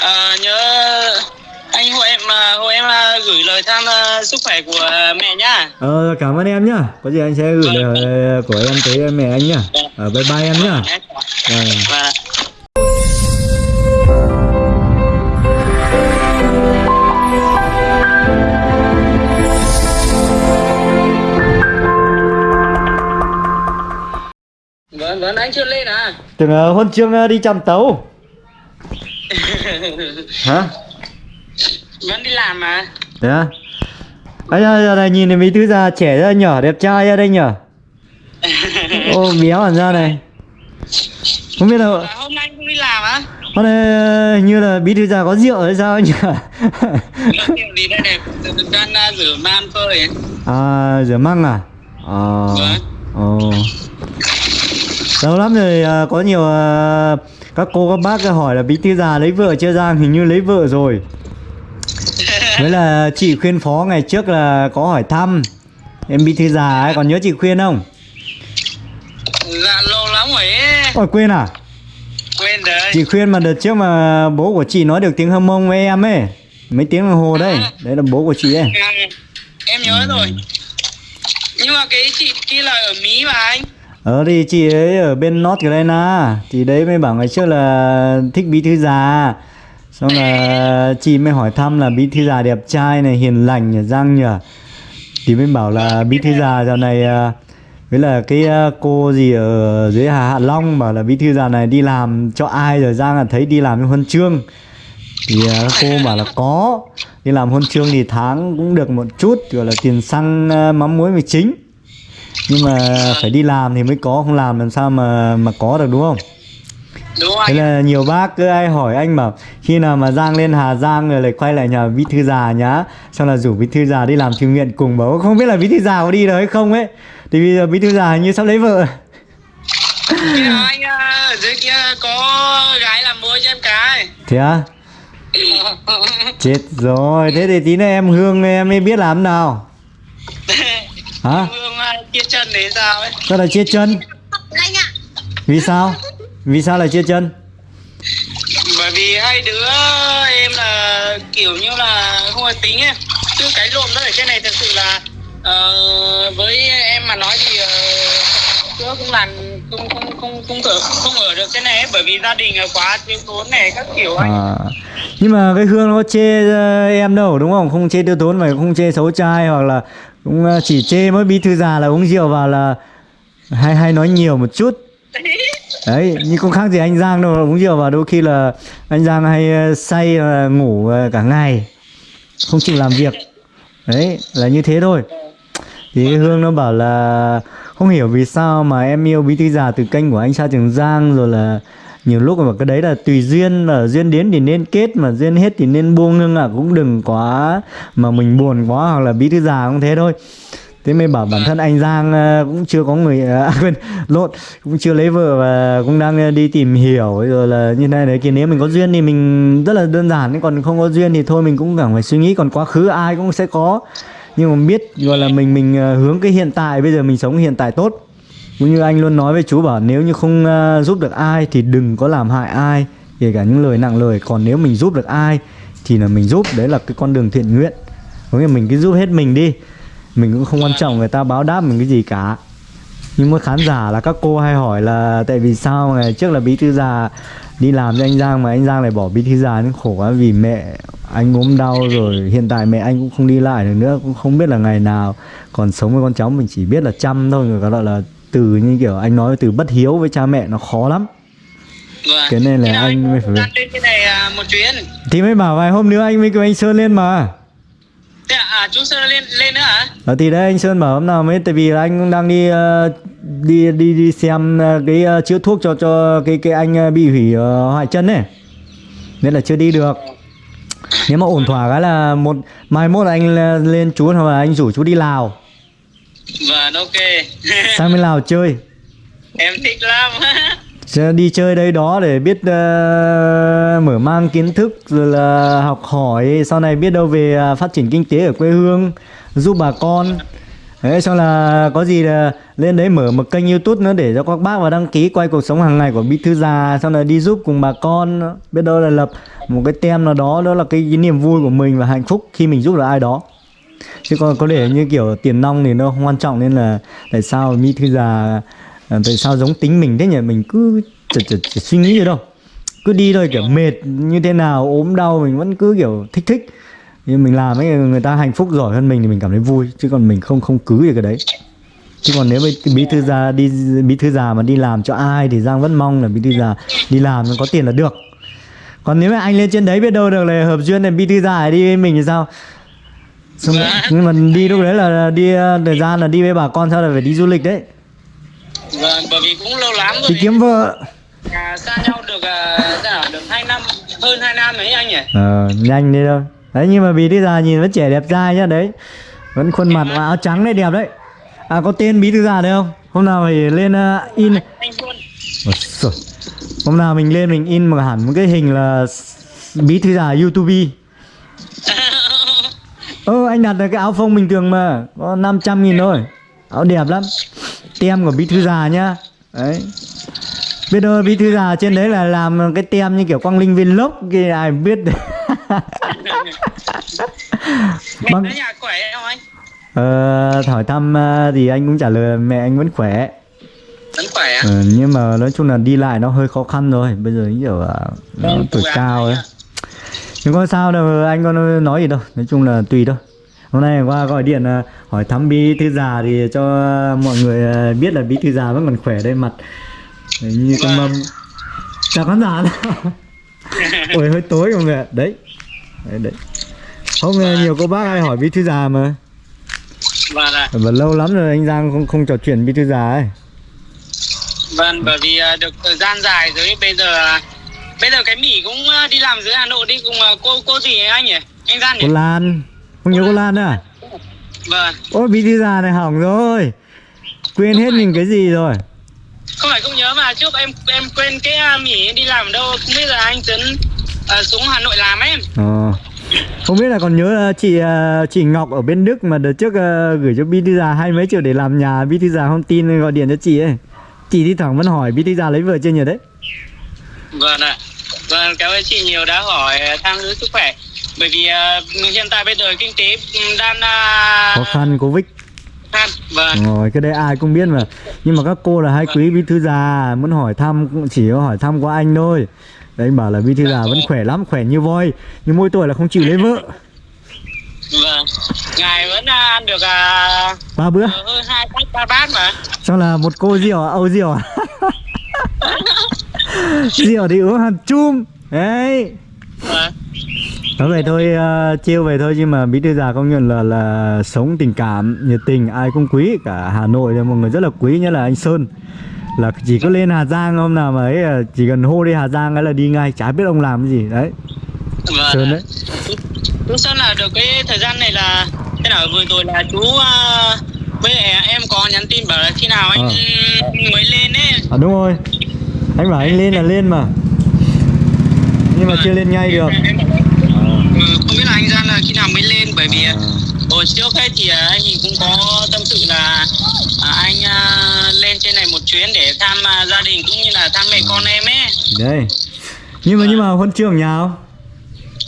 À, nhớ anh hộ em à, hộ em à, gửi lời thăm à, sức khỏe của mẹ nhá. Ờ cảm ơn em nhá. Có gì anh sẽ gửi lời của em tới mẹ anh nhá. Ờ bye bye em nhá. Vâng. Và Vâng, vâng, anh chưa lên à? Tưởng uh, hôm trước uh, đi chăm tấu. Hả? Vẫn đi làm mà. Thế à? Anh ơi, giờ này nhìn thấy mấy thứ già trẻ ra nhỏ đẹp trai ra đây nhở? Ô béo hẳn ra này. Không biết là À, hôm nay không đi làm á? hôm nay ờ, hình như là bí thư già có rượu hay sao nhỉ? Gì đây này? Đang à, rửa man phơi ấy. à rửa măng à? Ờ. Vâng. Ồ. Lâu lắm rồi à, có nhiều à, các cô các bác hỏi là bí thư già lấy vợ chưa Giang hình như lấy vợ rồi. Với là chị khuyên phó ngày trước là có hỏi thăm em bí thư già ấy còn nhớ chị khuyên không? Dạ lâu lắm rồi ấy. Ôi quên à? Quên rồi. Chị khuyên mà đợt trước mà bố của chị nói được tiếng hâm mông với em ấy Mấy tiếng đồng hồ đấy Đấy là bố của chị ấy À, em nhớ rồi. Nhưng mà cái chị kia là ở Mỹ mà anh. Ờ thì chị ấy ở bên North Carolina, Thì đấy mới bảo ngày trước là thích bí thư già. Xong là chị mới hỏi thăm là bí thư già đẹp trai này, hiền lành nhỉ răng nhỉ? Thì mới bảo là bí thư già dạo này à, Với là cái à, cô gì ở dưới Hà Hạ Long Bảo là bí thư già này đi làm cho ai rồi Giang là thấy đi làm cho huân chương. Thì à, cô bảo là có, Đi làm huân chương thì tháng cũng được một chút, Gọi là tiền xăng mắm muối mì chính nhưng mà phải đi làm thì mới có không làm làm sao mà mà có được đúng không? Đúng thế anh? là nhiều bác cứ ai hỏi anh bảo khi nào mà giang lên hà giang rồi lại quay lại nhà bí thư già nhá. Xong là rủ bí thư già đi làm thiện nguyện cùng bảo không biết là bí thư già có đi được hay không ấy? Thì bây giờ bí thư già hình như sắp lấy vợ. Kia anh ở dưới kia có gái làm môi cho em cái. thế à chết rồi. Thế thì tí nữa em hương em mới biết làm nào hả Hương à, chia chân đấy sao ấy? sao lại chia chân Anh ạ vì sao vì sao lại chia chân Bởi vì hai đứa em là kiểu như là không có tính ấy. Chứ cái lộn nó ở trên này thật sự là ờ, với em mà nói thì uh, chưa không làm không không không không ở không ở được trên này ấy, bởi vì gia đình là quá thiếu thốn này các kiểu anh. À, nhưng mà cái Hương nó chê ờ, em đâu đúng không? Không chê tiêu tốn mà không chê xấu trai hoặc là cũng ờ, chỉ chê mỗi bí thư già là uống rượu vào là hay hay nói nhiều một chút. Đấy, nhưng không khác gì anh Giang đâu uống rượu vào đôi khi là anh Giang hay ờ, say ngủ ờ, cả ngày không chịu làm việc. Đấy, là như thế thôi. Thì Hương nó bảo là không hiểu vì sao mà em yêu bí thư già từ kênh của anh Sa Trường Giang rồi là nhiều lúc mà cái đấy là tùy duyên mà duyên đến thì nên kết mà duyên hết thì nên buông. Nhưng là cũng đừng quá mà mình buồn quá hoặc là bí thư già cũng thế thôi. Thế mới bảo bản thân anh Giang ờ, cũng chưa có người à quên lộn cũng chưa lấy vợ và cũng đang ờ, đi tìm hiểu. Rồi là như này đấy kia. Nếu mình có duyên thì mình rất là đơn giản. Nhưng còn không có duyên thì thôi mình cũng chẳng phải suy nghĩ. Còn quá khứ ai cũng sẽ có. Nhưng mà biết gọi là mình mình ờ, hướng cái hiện tại. Bây giờ mình sống hiện tại tốt cũng như anh luôn nói với chú bảo nếu như không ờ, giúp được ai thì đừng có làm hại ai, kể cả những lời nặng lời. Còn nếu mình giúp được ai thì là mình giúp, đấy là cái con đường thiện nguyện. Có nghĩa là mình cứ giúp hết mình đi, mình cũng không quan trọng người ta báo đáp mình cái gì cả. Nhưng mà khán giả là các cô hay hỏi là tại vì sao ngày trước là bí thư già đi làm cho anh Giang mà anh Giang lại bỏ bí thư già nên khổ quá vì mẹ anh ốm đau rồi, hiện tại mẹ anh cũng không đi lại được nữa, cũng không biết là ngày nào còn sống với con cháu. Mình chỉ biết là chăm thôi, người ta gọi là từ như kiểu anh nói từ bất hiếu với cha mẹ nó khó lắm Vâng. Thế nên là Thế anh mới phải lên trên này à, một chuyến. thì mới bảo vài hôm nữa anh mới kêu anh Sơn lên mà Thế à, à chú Sơn lên lên nữa hả? Ờ, thì đấy anh Sơn bảo hôm nào mới tại vì là anh cũng đang đi ờ, đi đi đi xem ờ, cái ờ, chữa thuốc cho cho cái cái anh bị hủy ờ, hoại chân ấy nên là chưa đi được nếu mà ổn thỏa cái là một mai mốt anh lên- lên chú hoặc là anh rủ chú đi Lào Vâng ok. sang bên Lào chơi. Em thích lắm. Đi chơi đây đó để biết ờ, mở mang kiến thức rồi là học hỏi. Sau này biết đâu về ờ, phát triển kinh tế ở quê hương giúp bà con. Đấy, xong là có gì là lên đấy mở một kênh youtube nữa để cho các bác vào đăng ký quay cuộc sống hàng ngày của bí thư già. Xong là đi giúp cùng bà con. Biết đâu là lập một cái tem nào đó đó là cái, cái niềm vui của mình và hạnh phúc khi mình giúp được ai đó chứ còn có để như kiểu tiền nong thì nó không quan trọng nên là tại sao mỹ thư già ờ, tại sao giống tính mình thế nhỉ? Mình cứ chật chật suy nghĩ gì đâu. Cứ đi thôi, kiểu mệt như thế nào, ốm đau, mình vẫn cứ kiểu thích thích. Nhưng mình làm ấy, người ta hạnh phúc giỏi hơn mình thì mình cảm thấy vui, chứ còn mình không không cứ về cái đấy. Chứ còn nếu mà bí thư già đi bí thư già mà đi làm cho ai thì giang vẫn mong là bí thư già đi làm có tiền là được. Còn nếu mà anh lên trên đấy biết đâu được là hợp duyên là bí thư già đi với mình thì sao? Xong, nhưng mà đi lúc đấy là đi thời gian là đi với bà con sao là phải đi du lịch đấy. Vâng bởi vì cũng lâu lắm rồi đi kiếm vợ. À, xa nhau được uh, nào được hai năm hơn hai năm ấy anh nhỉ? Ờ nhanh đi đâu đấy nhưng mà bí thư già nhìn vẫn trẻ đẹp trai nhá đấy. Vẫn khuôn mặt và áo trắng đấy đẹp đấy. À có tên bí thư già đấy không? Hôm nào phải lên uh, in. Anh Ôi giời. hôm nào mình lên mình in một hẳn một cái hình là bí thư già youtube ơ anh đặt được cái áo phông bình thường mà có 500 nghìn thôi. Áo đẹp lắm. Tem của bí thư già nhá. Đấy. Biết đâu bí thư già trên đấy là làm cái tem như kiểu quang linh viên lốc kia ai biết. Mẹ Vâng. ở nhà khỏe không anh? Ờ, hỏi thăm ờ, thì anh cũng trả lời là mẹ anh vẫn khỏe. Vẫn khỏe á? Ờ, nhưng mà nói chung là đi lại nó hơi khó khăn rồi bây giờ kiểu Vâng, tuổi cao ấy. nhá. Nhưng có sao đâu anh có nói gì đâu nói chung là tùy thôi. Hôm nay qua gọi điện ờ, hỏi thăm bí thư già thì cho mọi người ờ, biết là bí thư già vẫn còn khỏe đây mặt. Đấy, như con mâm. Chào khán giả ôi hơi tối không ạ đấy. Đấy, đấy. không ờ, nhiều cô bác hay hỏi bí thư già mà. Vâng ạ. Và lâu lắm rồi anh Giang không không trò chuyện bí thư già ấy. Vâng bởi vì à, được thời gian dài rồi bây giờ à, bây giờ cái mỉ cũng à, đi làm dưới Hà Nội đi cùng à, cô cô gì ấy anh nhỉ? Anh Gian nhỉ? Cô Lan. Không nhớ cô Lan. Nữa à? Vâng. Ôi bí thư già này hỏng rồi. Quên hết mình cái gì rồi. Không phải không nhớ mà trước em em quên cái à, mỉ đi làm ở đâu. Không biết là anh Tuấn à, xuống Hà Nội làm ấy. Ờ. Không biết là còn nhớ chị ờ, chị Ngọc ở bên Đức mà đợt trước ờ, gửi cho bí thư già hai mấy triệu để làm nhà. Bí thư già không tin gọi điện cho chị ấy. Chị đi thẳng vẫn hỏi bí thư già lấy vợ chưa nhỉ đấy? Vâng ạ vâng cảm ơn chị nhiều đã hỏi à, thăm giữ sức khỏe. Bởi vì à, hiện tại bây giờ kinh tế ừ, đang à, Khó khăn Covid. Khan vâng. Rồi cái đấy ai cũng biết mà. Nhưng mà các cô là hai quý bí thư già Muốn hỏi thăm cũng chỉ có hỏi thăm qua anh thôi. Đấy anh bảo là bí thư già vẫn khỏe lắm Khỏe như voi. Nhưng mỗi tuổi là không chịu lấy vợ. Vâng. Ngài vẫn ăn được à, Ba bữa. hơn hai bát ba bát mà. Xong là một cô rượu à? Âu rượu à? rượu thì uống hẳn chum. Đấy. Vâng Nói vậy thôi, uh, trêu vậy thôi Nhưng mà bí thư già công nhận là là sống tình cảm, nhiệt tình Ai cũng quý. Cả Hà Nội thì một người rất là quý Nhất là anh Sơn. Là chỉ có lên Hà Giang hôm nào mà ấy ờ, Chỉ cần hô đi Hà Giang ấy là đi ngay Chả biết ông làm cái gì. Đấy, vâng Sơn đấy. Chú Sơn là được cái thời gian này là thế nào vừa rồi là chú à, với em có nhắn tin bảo là khi nào anh Ờ. mới lên ấy. À đúng rồi. Anh bảo anh lên là lên mà. Nhưng mà chưa lên ngay được. Em ừ, không biết là anh Gian là khi nào mới lên bởi vì À. hồi trước ấy thì à, anh thì cũng có tâm sự là à, anh à, lên trên này một chuyến để thăm à, gia đình cũng như là thăm mẹ con em ấy. Đây Nhưng mà nhưng mà huân chương nhà không?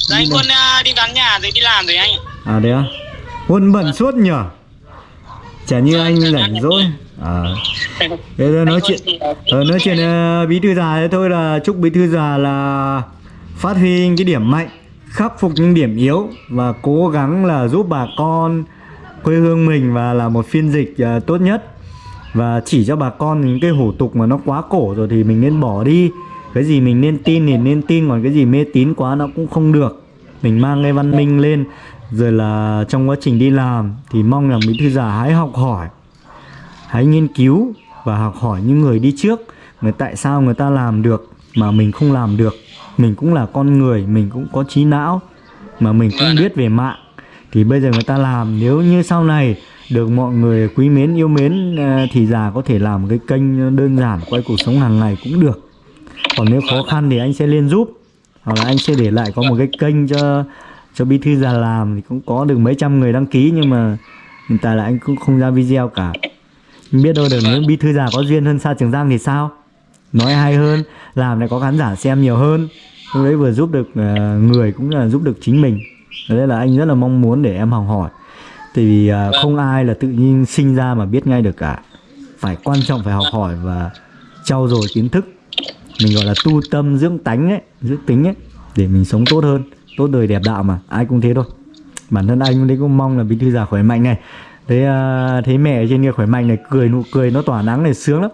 Dạ, anh quân à, đi vắng nhà rồi đi làm rồi anh. À đấy á. Huân bận suốt nhở Chả như anh rảnh rỗi. À. Thế thôi. Nói chuyện ờ, Nói chuyện ờ, bí thư già thế thôi là chúc bí thư già là Phát huy cái điểm mạnh Khắc phục những điểm yếu Và cố gắng là giúp bà con Quê hương mình và là một phiên dịch ờ, tốt nhất. Và chỉ cho bà con những cái hủ tục mà nó quá cổ rồi thì mình nên bỏ đi. Cái gì mình nên tin thì nên tin Còn cái gì mê tín quá nó cũng không được. Mình mang cái văn minh lên rồi là trong quá trình đi làm Thì mong rằng bí thư già hãy học hỏi Hãy nghiên cứu và học hỏi những người đi trước Người tại sao người ta làm được mà mình không làm được. Mình cũng là con người, mình cũng có trí não Mà mình cũng biết về mạng. Thì bây giờ người ta làm nếu như sau này được mọi người quý mến yêu mến ờ, Thì già có thể làm cái kênh đơn giản quay cuộc sống hàng ngày cũng được. Còn nếu khó khăn thì anh sẽ lên giúp Hoặc là anh sẽ để lại có một cái kênh cho cho bí thư già làm thì cũng có được mấy trăm người đăng ký nhưng mà hiện tại là anh cũng không ra video cả. Không biết đâu được nếu bí thư già có duyên hơn xa trường giang thì sao? Nói hay hơn, làm lại có khán giả xem nhiều hơn. Lúc đấy vừa giúp được ờ, người cũng là giúp được chính mình. Đấy là anh rất là mong muốn để em học hỏi. Tại vì ờ, không ai là tự nhiên sinh ra mà biết ngay được cả. Phải quan trọng phải học hỏi và trau dồi kiến thức. Mình gọi là tu tâm dưỡng tánh ấy, dưỡng tính ấy, để mình sống tốt hơn tốt đời đẹp đạo mà ai cũng thế thôi. Bản thân anh đấy cũng mong là bí thư già khỏe mạnh này. Thấy uh, thấy mẹ trên kia khỏe mạnh này cười nụ cười nó tỏa nắng này sướng lắm.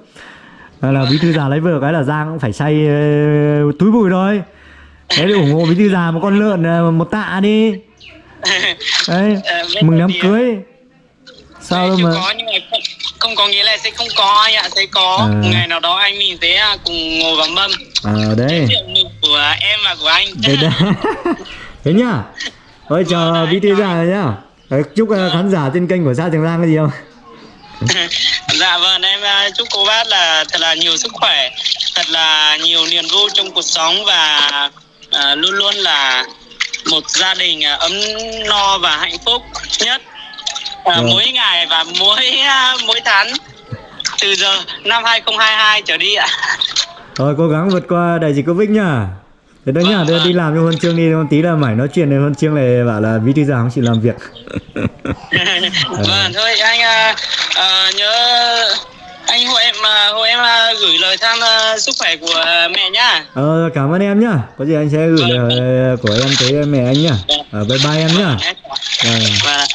Là bí thư già lấy vợ cái là giang cũng phải say ờ, túi bụi thôi đấy để ủng hộ bí thư già một con lợn ờ, một tạ đi. Đấy Ờ, mừng đám cưới. Sao đâu mà có nhưng mà không, có nghĩa là sẽ không có anh ạ sẽ có. À. ngày nào đó anh mình sẽ à, cùng ngồi vào mâm ờ đấy. của em và của anh thế đấy. Thế nhá. Chào bí thư già rồi nhá. Đấy, chúc ờ, khán giả trên kênh của xã trường giang cái gì không? Dạ vâng em à, chúc cô bác là thật là nhiều sức khỏe thật là nhiều niềm vui trong cuộc sống và à, luôn luôn là một gia đình ấm no và hạnh phúc nhất. À, Vâng. mỗi ngày và mỗi mỗi tháng từ giờ năm 2022 trở đi ạ Rồi cố gắng vượt qua đại dịch Covid nhá. Thế đó nhá, Vâng, đưa vâng. đi làm cho huân chương đi, một tí là mải nói chuyện này huân chương này bảo là bí thư già không chịu làm việc. vâng thôi anh à, à, nhớ anh hộ em à, hộ em à, gửi lời thăm à, sức khỏe của mẹ nhá Ờ, cảm ơn em nhá. Có gì anh sẽ gửi lời của em tới mẹ anh nhá. Ờ, bye bye em nhá. Vâng. Vâng ạ.